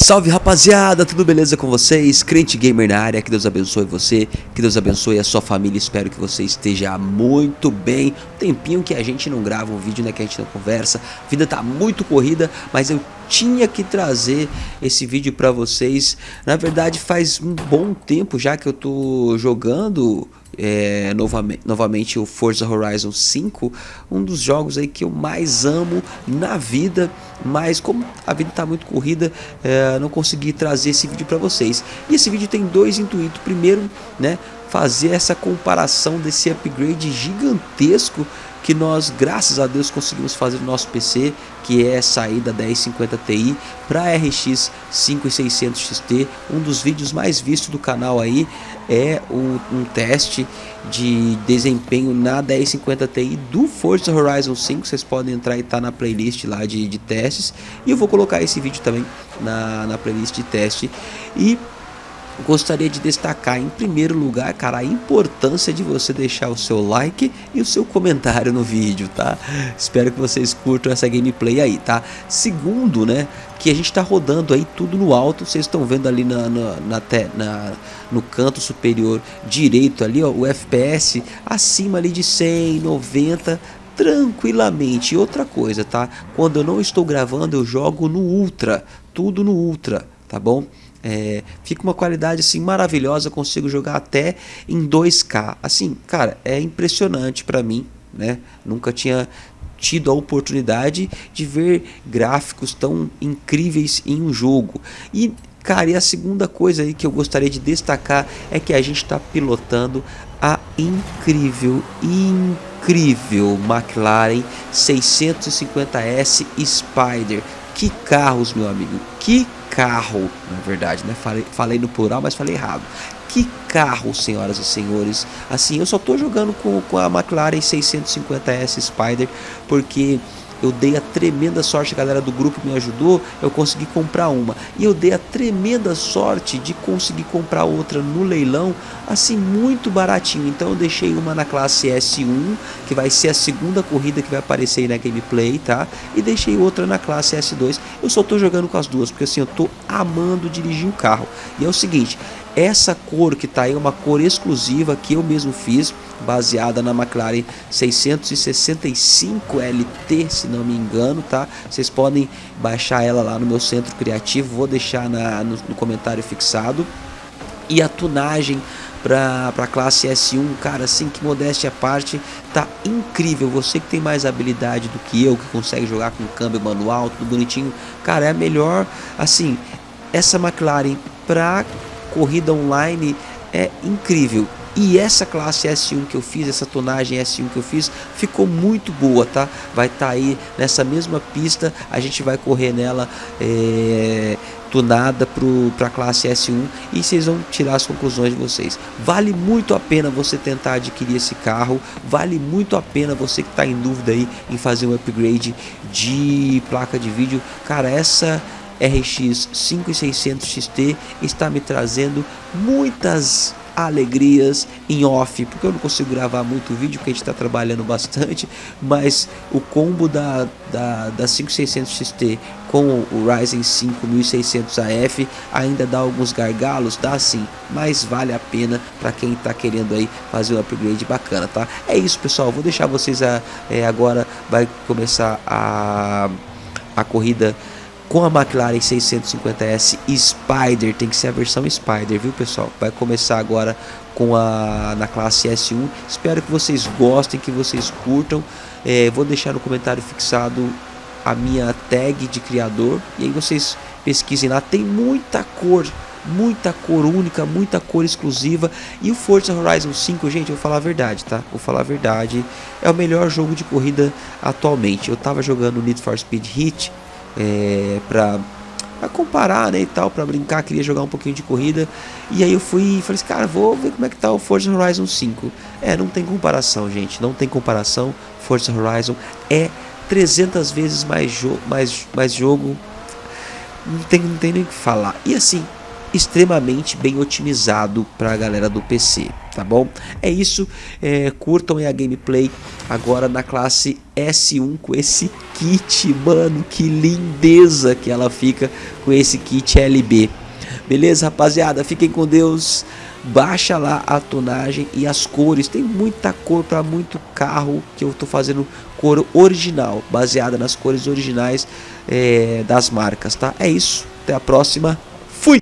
Salve rapaziada, tudo beleza com vocês? Crente Gamer na área, que Deus abençoe você, que Deus abençoe a sua família, espero que você esteja muito bem Tempinho que a gente não grava um vídeo, né, que a gente não conversa, a vida tá muito corrida, mas eu tinha que trazer esse vídeo pra vocês Na verdade faz um bom tempo já que eu tô jogando é, novamente, novamente o Forza Horizon 5, um dos jogos aí que eu mais amo na vida, mas como a vida está muito corrida, é, não consegui trazer esse vídeo para vocês. E esse vídeo tem dois intuitos, primeiro, né, fazer essa comparação desse upgrade gigantesco que nós, graças a Deus, conseguimos fazer no nosso PC, que é sair da 1050 Ti para RX 5600 XT. Um dos vídeos mais vistos do canal aí é um, um teste de desempenho na 1050 Ti do Forza Horizon 5. Vocês podem entrar e tá na playlist lá de, de testes. E eu vou colocar esse vídeo também na, na playlist de teste. E gostaria de destacar em primeiro lugar, cara, a importância de você deixar o seu like e o seu comentário no vídeo, tá? Espero que vocês curtam essa gameplay aí, tá? Segundo, né, que a gente tá rodando aí tudo no alto, vocês estão vendo ali na, na, na, na, no canto superior direito ali, ó, o FPS acima ali de 100, 90, tranquilamente. E outra coisa, tá? Quando eu não estou gravando, eu jogo no Ultra, tudo no Ultra, tá bom? É, fica uma qualidade assim maravilhosa, consigo jogar até em 2K. Assim, cara, é impressionante para mim, né? Nunca tinha tido a oportunidade de ver gráficos tão incríveis em um jogo. E Cara, e a segunda coisa aí que eu gostaria de destacar é que a gente está pilotando a incrível, incrível McLaren 650S Spider. Que carros, meu amigo, que carro, na verdade, né? Falei, falei no plural, mas falei errado. Que carro, senhoras e senhores. Assim, eu só tô jogando com, com a McLaren 650S Spider porque eu dei a tremenda sorte, a galera do grupo me ajudou, eu consegui comprar uma. E eu dei a tremenda sorte de conseguir comprar outra no leilão, assim, muito baratinho. Então eu deixei uma na classe S1, que vai ser a segunda corrida que vai aparecer aí na gameplay, tá? E deixei outra na classe S2. Eu só tô jogando com as duas, porque assim, eu tô amando dirigir o carro. E é o seguinte, essa cor que tá aí é uma cor exclusiva que eu mesmo fiz, baseada na McLaren 665 LT, se não me engano, tá? Vocês podem baixar ela lá no meu centro criativo, vou deixar na, no, no comentário fixado. E a tunagem para a classe S1, cara, assim que modéstia à parte, tá incrível. Você que tem mais habilidade do que eu, que consegue jogar com câmbio manual, tudo bonitinho, cara, é a melhor, assim, essa McLaren para corrida online é incrível. E essa classe S1 que eu fiz, essa tonagem S1 que eu fiz, ficou muito boa, tá? Vai estar tá aí nessa mesma pista, a gente vai correr nela é, tunada para a classe S1 e vocês vão tirar as conclusões de vocês. Vale muito a pena você tentar adquirir esse carro, vale muito a pena você que está em dúvida aí em fazer um upgrade de placa de vídeo. Cara, essa RX 5600 XT está me trazendo muitas alegrias em off, porque eu não consigo gravar muito vídeo, porque a gente está trabalhando bastante, mas o combo da, da, da 5600 XT com o Ryzen 5 1600 AF ainda dá alguns gargalos, dá sim, mas vale a pena para quem está querendo aí fazer um upgrade bacana, tá? É isso pessoal, vou deixar vocês a, é, agora, vai começar a, a corrida com a McLaren 650S Spider, tem que ser a versão Spider, viu pessoal? Vai começar agora com a na classe S1. Espero que vocês gostem, que vocês curtam. É, vou deixar no comentário fixado a minha tag de criador e aí vocês pesquisem lá. Tem muita cor, muita cor única, muita cor exclusiva. E o Forza Horizon 5, gente, eu vou falar a verdade, tá? Vou falar a verdade, é o melhor jogo de corrida atualmente. Eu tava jogando Need for Speed Heat é, pra, pra, comparar, né, e tal, pra brincar, queria jogar um pouquinho de corrida, e aí eu fui e falei assim, cara, vou ver como é que tá o Forza Horizon 5. É, não tem comparação, gente, não tem comparação, Forza Horizon é 300 vezes mais, jo mais, mais jogo, não tem, não tem nem o que falar. E assim, extremamente bem otimizado para a galera do PC, tá bom? É isso, é, curtam a gameplay agora na classe S1 com esse kit, mano, que lindeza que ela fica com esse kit LB. Beleza, rapaziada? Fiquem com Deus. Baixa lá a tonagem e as cores. Tem muita cor para muito carro que eu tô fazendo cor original, baseada nas cores originais é, das marcas, tá? É isso. Até a próxima. Fui!